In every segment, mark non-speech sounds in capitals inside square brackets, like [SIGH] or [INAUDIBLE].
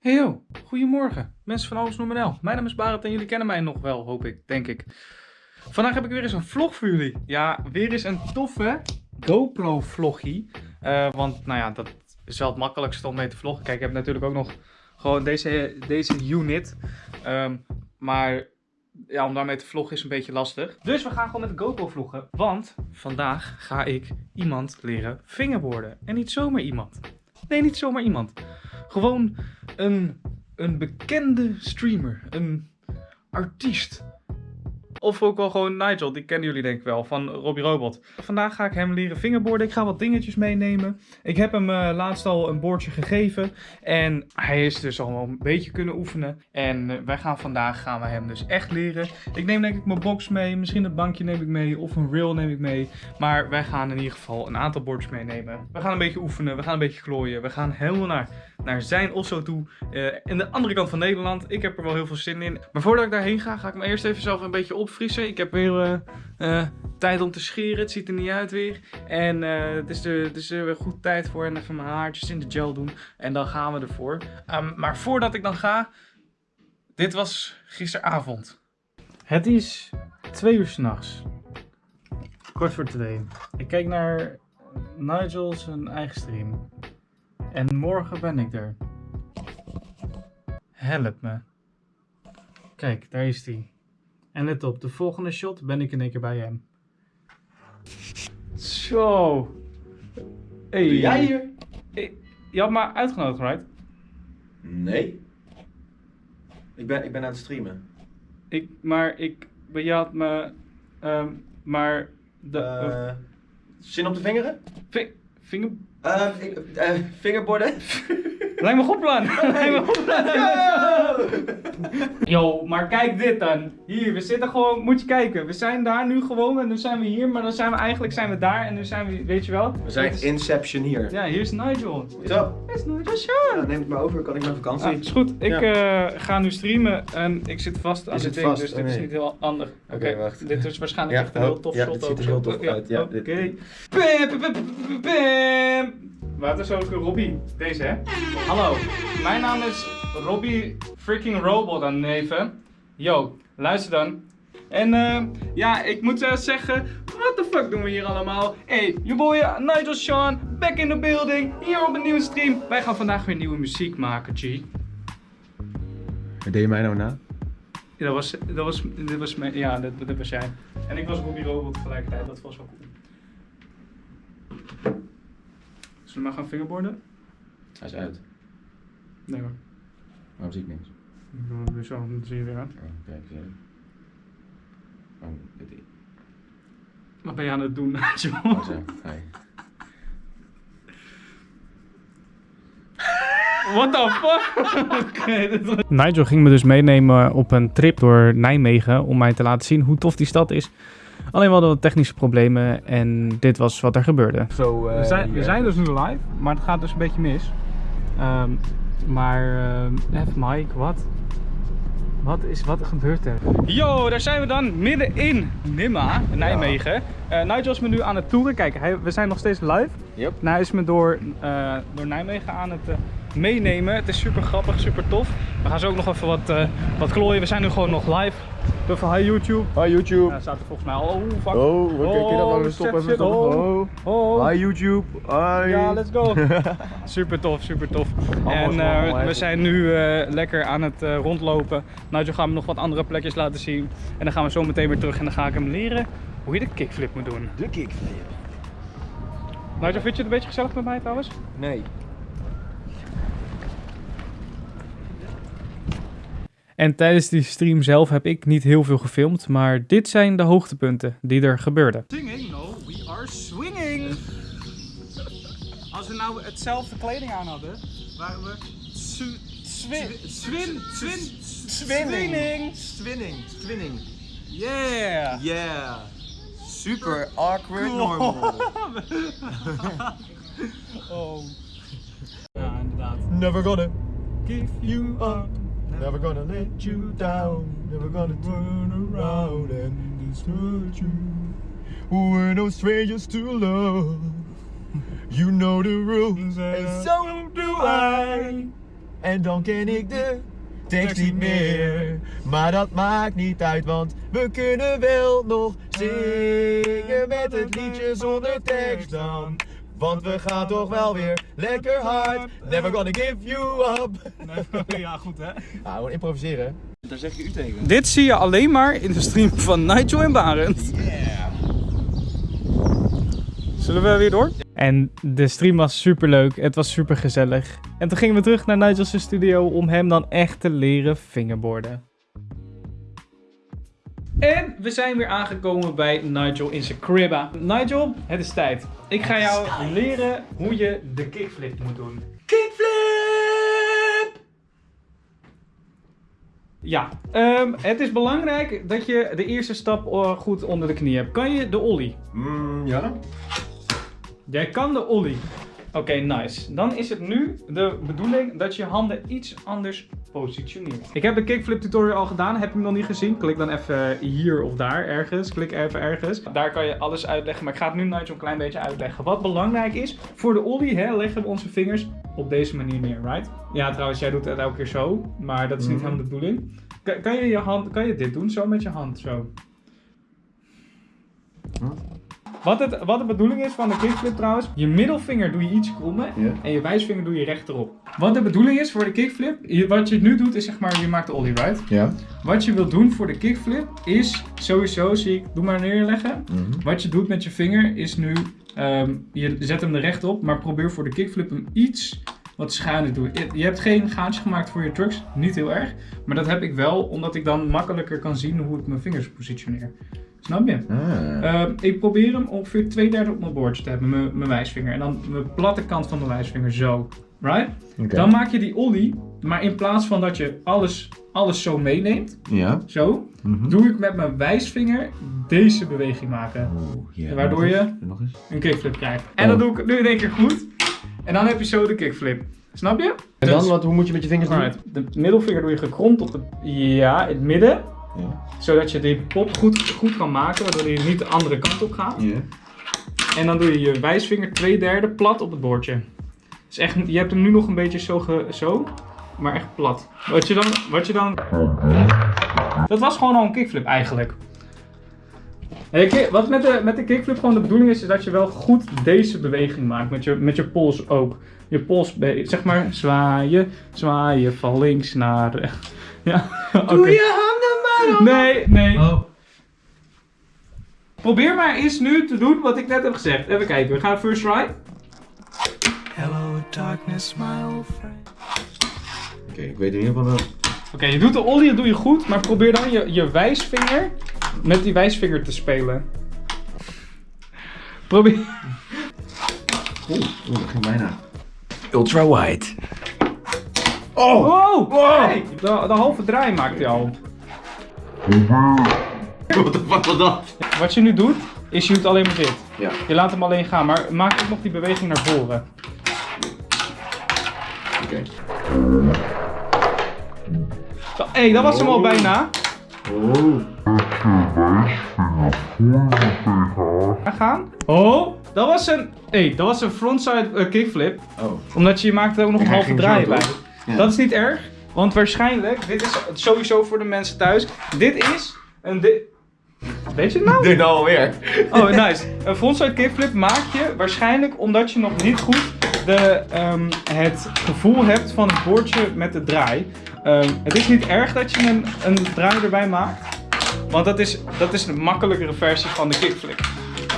Hey goedemorgen. Mensen van Alles Noemenel. Mijn naam is Barend en jullie kennen mij nog wel, hoop ik, denk ik. Vandaag heb ik weer eens een vlog voor jullie. Ja, weer eens een toffe GoPro vloggie. Uh, want nou ja, dat is wel het makkelijkste om mee te vloggen. Kijk, ik heb natuurlijk ook nog gewoon deze, deze unit. Um, maar ja, om daarmee te vloggen is een beetje lastig. Dus we gaan gewoon met de GoPro vloggen. Want vandaag ga ik iemand leren fingerboarden. En niet zomaar iemand. Nee, niet zomaar iemand. Gewoon een, een bekende streamer. Een artiest. Of ook wel gewoon Nigel, die kennen jullie denk ik wel, van Robbie Robot. Vandaag ga ik hem leren fingerboarden. Ik ga wat dingetjes meenemen. Ik heb hem uh, laatst al een boordje gegeven. En hij is dus al een beetje kunnen oefenen. En uh, wij gaan vandaag gaan we hem dus echt leren. Ik neem denk ik mijn box mee. Misschien een bankje neem ik mee. Of een rail neem ik mee. Maar wij gaan in ieder geval een aantal bordjes meenemen. We gaan een beetje oefenen. We gaan een beetje glooien. We gaan helemaal naar, naar zijn osso toe. Uh, in de andere kant van Nederland. Ik heb er wel heel veel zin in. Maar voordat ik daarheen ga, ga ik me eerst even zelf een beetje op opfrissen. Ik heb weer uh, uh, tijd om te scheren. Het ziet er niet uit weer. En uh, het is er, is er weer goed tijd voor. En even mijn haartjes in de gel doen. En dan gaan we ervoor. Um, maar voordat ik dan ga. Dit was gisteravond. Het is twee uur s'nachts. Kort voor twee. Ik kijk naar Nigel zijn eigen stream. En morgen ben ik er. Help me. Kijk, daar is hij. En let op, de volgende shot ben ik in één keer bij hem. Zo. Hey. Doe jij hier? Hey. Je had me uitgenodigd, right? Nee. Ik ben, ik ben aan het streamen. Ik, maar ik, je had me, um, maar de... Uh, zin op de vingeren? Vi vinger... Uh, ik, uh, vingerborden? [LAUGHS] Lijkt me goed plan. [LAUGHS] Lijkt me goed plan. Yo, maar kijk dit dan. Hier, we zitten gewoon, moet je kijken. We zijn daar nu gewoon en nu zijn we hier, maar dan zijn we eigenlijk zijn we daar en nu zijn we, weet je wel. We zijn is... Inception hier. Ja, hier is Nigel. Zo. Hier is Nigel Sean. Ja, neem het maar over, kan ik naar vakantie. Ah, is goed, ik ja. uh, ga nu streamen en ik zit vast aan het ding, vast? dus dit oh, nee. is niet heel handig. Oké, okay, okay, wacht. Dit is waarschijnlijk ja, echt een heel tof ja, shot. Ja, het ziet er heel tof uit. Ja, Oké. Wat is ook Robbie? Deze hè? Hallo, mijn naam is Robbie freaking Robot aan neven. Yo, luister dan. En uh, ja, ik moet uh, zeggen, what the fuck doen we hier allemaal? Hey, je boy Nigel Sean, back in the building, hier op een nieuwe stream. Wij gaan vandaag weer nieuwe muziek maken, G. Deed je mij nou na? Ja, dat was, dat was, dat was mijn, ja, dat, dat was jij. En ik was Robbie Robot tegelijkertijd, dat was wel cool. Zullen we maar gaan fingerboarden? Hij is uit. Nee hoor. Waarom zie ik niks? Nu zo, dan zie je weer aan. Oh, kijk eens Oh, dit Wat ben je aan het doen, Nigel? [LAUGHS] Oh zo, hi. What the fuck? [LAUGHS] Nigel ging me dus meenemen op een trip door Nijmegen om mij te laten zien hoe tof die stad is. Alleen we hadden wat technische problemen en dit was wat er gebeurde. So, uh, we, zijn, we zijn dus nu live, maar het gaat dus een beetje mis. Um, maar, uh, even Mike, wat? Wat is, wat gebeurt er? Yo, daar zijn we dan midden in Nimma, Nijmegen. Ja. Uh, Nigel is me nu aan het toeren. Kijk, hij, we zijn nog steeds live. Yep. Nou, hij is me door, uh, door Nijmegen aan het uh, meenemen. Het is super grappig, super tof. We gaan zo ook nog even wat, uh, wat klooien. We zijn nu gewoon nog live. Even hi YouTube. Hi YouTube. Ja, staat er volgens mij al. Oh, fuck. Oh, oké, okay, dat maar stop even stop. Oh. oh. Hi YouTube. Hi. Ja, let's go. [LAUGHS] super tof, super tof. en uh, we zijn nu uh, lekker aan het uh, rondlopen. Nigel gaat me nog wat andere plekjes laten zien. En dan gaan we zo meteen weer terug en dan ga ik hem leren hoe je de kickflip moet doen. De kickflip. Nigel, vind je het een beetje gezellig met mij trouwens? Nee. En tijdens die stream zelf heb ik niet heel veel gefilmd, maar dit zijn de hoogtepunten die er gebeurden. Singing? No, we are swinging! Als we nou hetzelfde kleding aan hadden, waren we swin, swin, swin, swinning. Swinning, swinning. Yeah! Yeah! Super awkward normal. [LAUGHS] oh. Ja, inderdaad. Never gonna give you up. Never gonna let you down. Never gonna turn around and desert you. We're no strangers to love. You know the rules, and so do I. En dan ken ik de tekst niet meer. Maar dat maakt niet uit, want we kunnen wel nog zingen met het liedje zonder tekst dan. Want we gaan toch wel weer lekker hard. Never gonna give you up. ja, goed hè. Nou, gewoon improviseren. Daar zeg je u tegen. Dit zie je alleen maar in de stream van Nigel en Barend. Zullen we weer door? En de stream was super leuk. Het was super gezellig. En toen gingen we terug naar Nigel's studio om hem dan echt te leren fingerboarden. En we zijn weer aangekomen bij Nigel in zijn cribba. Nigel, het is tijd. Ik ga jou leren hoe je de kickflip moet doen. Kickflip! Ja, ehm, het is belangrijk dat je de eerste stap eh, goed onder de knie hebt. Kan je de ollie? Mm, ja. Jij kan de ollie. Oké, nice. Dan is het nu de bedoeling dat je handen iets anders positioneert. Ik heb de kickflip tutorial al gedaan. Heb je hem nog niet gezien? Klik dan even hier of daar ergens. Klik even ergens. Daar kan je alles uitleggen. Maar ik ga het nu Nigel een klein beetje uitleggen. Wat belangrijk is, voor de ollie hè, leggen we onze vingers op deze manier neer, right? Ja, trouwens, jij doet het elke keer zo. Maar dat is niet Mhm. helemaal de bedoeling. Kan, kan je je hand, kan je dit doen? Zo met je hand, zo. Wat, het, wat de bedoeling is van de kickflip trouwens, je middelvinger doe je iets krommen en je wijsvinger doe je rechterop. Wat de bedoeling is voor de kickflip, je- wat je nu doet is zeg maar, je maakt de ollie right. Ja. Wat je wilt doen voor de kickflip is sowieso, zie ik, doe maar neerleggen. Mhm. Wat je doet met je vinger is nu, ehm, je zet hem er recht op, maar probeer voor de kickflip hem iets wat schuiner te doen. Je- Je hebt geen gaatje gemaakt voor je trucks, niet heel erg. Maar dat heb ik wel, omdat ik dan makkelijker kan zien hoe ik mijn vingers positioneer. Snap je? Ah. Ehm, ik probeer hem ongeveer twee derde op mijn bordje te hebben, mijn, mijn wijsvinger. En dan mijn platte kant van mijn wijsvinger zo. Right? Dan maak je die ollie, maar in plaats van dat je alles, alles zo meeneemt, Ja. zo, Mhm. doe ik met mijn wijsvinger deze beweging maken. Oeh, ja. Waardoor Nog je- eens. Nog eens. Een kickflip krijgt. En dat doe ik nu in één keer goed. En dan heb je zo de kickflip. Snap je? En dan, Dus- wat, hoe moet je met je vingers doen? De middelvinger doe je gekromd op de, ja, in het midden. Ja. Zodat je die pop goed, goed kan maken, waardoor hij niet de andere kant op gaat. Ja. En dan doe je je wijsvinger twee derde plat op het bordje. Dus echt, je hebt hem nu nog een beetje zo, ge- zo maar echt plat. Wat je dan, wat je dan... Dat was gewoon al een kickflip eigenlijk. Je Wat met de, met de kickflip gewoon de bedoeling is, is dat je wel goed deze beweging maakt. Met je, met je pols ook. Je pols, zeg maar, zwaaien, zwaaien van links naar rechts. [LAUGHS] Ja, oké. maar Nee, nee. Oh. Probeer maar eens nu te doen wat ik net heb gezegd. Even kijken, we gaan first try. Hello darkness, my old friend. Oké, ik weet in ieder geval wel. Oké, je doet de ollie, dat doe je goed, maar probeer dan je, je wijsvinger met die wijsvinger te spelen. Probeer. Oeh, oeh, dat ging bijna. Ultra wide. Oh! Wow! Wow! Hey, de, de halve draai maakt hij al. Wat de fuck was dat? Wat je nu doet, is je doet alleen maar dit. Ja. Je laat hem alleen gaan, maar maak ook nog die beweging naar voren. Oké. Hé, hey, dat was hem al Oh. bijna. Oh. Ga gaan. Oh, dat was een. Hé, hey, dat was een frontside eh, kickflip. Oh. Omdat je maakte ook nog een halve draai bij. Ja. Dat is niet erg, want waarschijnlijk, dit is sowieso voor de mensen thuis. Dit is een. Weet je het nou? Dit nou alweer. Oh, nice. Een frontside kickflip maak je waarschijnlijk omdat je nog niet goed de, ehm, het gevoel hebt van het boordje met de draai. Ehm, het is niet erg dat je een, een draai erbij maakt, want dat is, dat is een makkelijkere versie van de kickflip.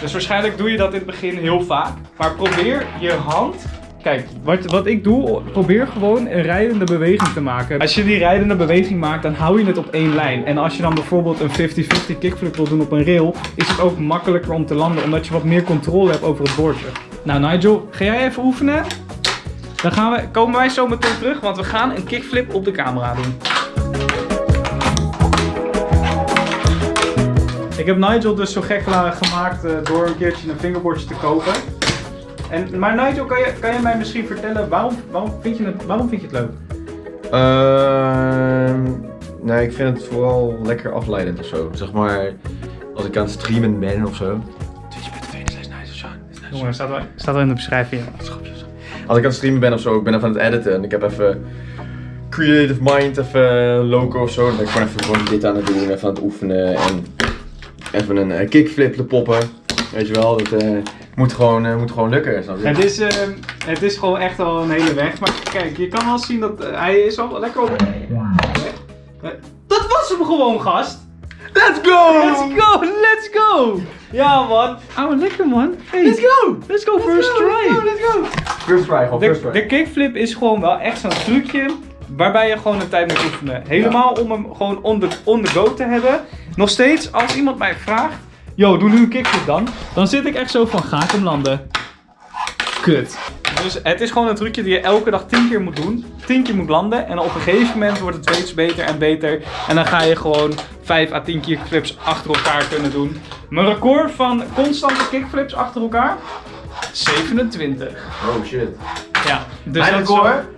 Dus waarschijnlijk doe je dat in het begin heel vaak. Maar probeer je hand. Kijk, wat, wat ik doe, probeer gewoon een rijdende beweging te maken. Als je die rijdende beweging maakt, dan hou je het op één lijn. En als je dan bijvoorbeeld een 50-50 kickflip wil doen op een rail, is het ook makkelijker om te landen, omdat je wat meer controle hebt over het bordje. Nou Nigel, ga jij even oefenen? Dan gaan we, komen wij zo meteen terug, want we gaan een kickflip op de camera doen. Ik heb Nigel dus zo gek gemaakt eh, door een keertje een fingerboardje te kopen. En, maar Nigel, kan je, kan je mij misschien vertellen waarom, waarom, vind je het, waarom vind je het leuk? Ehm, nee, ik vind het vooral lekker afleidend of zo. Zeg maar, als ik aan het streamen ben of zo. Twitch.tv slash nice of zo. Jongen, staat wel, staat wel in de beschrijving. Als ik aan het streamen ben of zo, ik ben even aan het editen en ik heb even creative mind, even loco of zo. Dan ben ik gewoon even gewoon dit aan het doen, even aan het oefenen en even een eh, kickflip te poppen. Weet je wel, dat eh, moet, gewoon, eh, moet gewoon lukken. snap je? Het is, eh, het is gewoon echt al een hele weg. Maar kijk, je kan wel zien dat eh, hij is al lekker op. Dat was hem gewoon, gast! Let's go! Let's go, let's go! Ja, man. Oh, lekker, man. Hey. Let's go! Let's go, first try! Let's go! First try, gewoon first De, try. de kickflip is gewoon wel echt zo'n trucje waarbij je gewoon een tijd moet oefenen. Helemaal om hem gewoon on the, on the go te hebben. Nog steeds, als iemand mij vraagt, yo, doe nu een kickflip dan. Dan zit ik echt zo van, ga ik hem landen? Kut. Dus het is gewoon een trucje die je elke dag 10 keer moet doen. 10 keer moet landen. En op een gegeven moment wordt het steeds beter en beter. En dan ga je gewoon 5 à 10 kickflips achter elkaar kunnen doen. Mijn record van constante kickflips achter elkaar? 27. Oh shit. Ja, dus Mijn record? zo-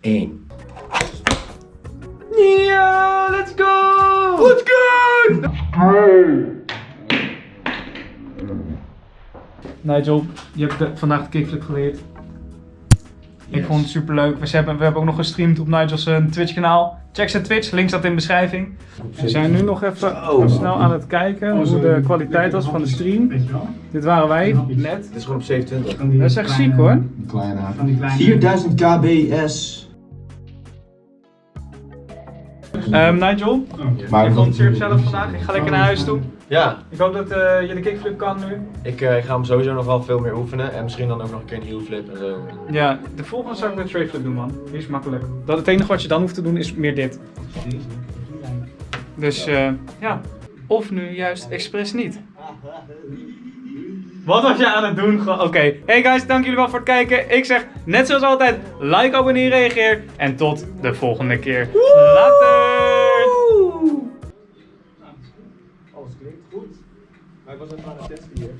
1. Ja, let's go! Let's go! Nigel, je hebt de- vandaag de kickflip geleerd. Ik vond het super leuk. We hebben, we hebben ook nog gestreamd op Nigel's eh, Twitch kanaal. Check zijn Twitch, link staat in de beschrijving. We zijn nu nog even, even snel aan het kijken hoe de kwaliteit was van de stream. Dit waren wij net. Dit is gewoon op 27. Dat is echt ziek hoor. 4000 kbs. Ehm, Nigel, Maar ik vond het zeer gezellig vandaag. Ik ga lekker naar huis toe. Ja, Ik hoop dat eh, je de kickflip kan nu. ik eh, ga hem sowieso nog wel veel meer oefenen. En misschien dan ook nog een keer een heel flip en zo. Ja, de volgende zou ik de tray flip doen, man. Die is makkelijk. Dat het enige wat je dan hoeft te doen is meer dit. Dus eh, ja, of nu juist expres niet. Wat was je aan het doen? Oké. Hey guys, dank jullie wel voor het kijken. Ik zeg net zoals altijd, like, abonneer, reageer. En tot de volgende keer. Later! Alles klinkt goed. Maar ik was even aan het testen hier.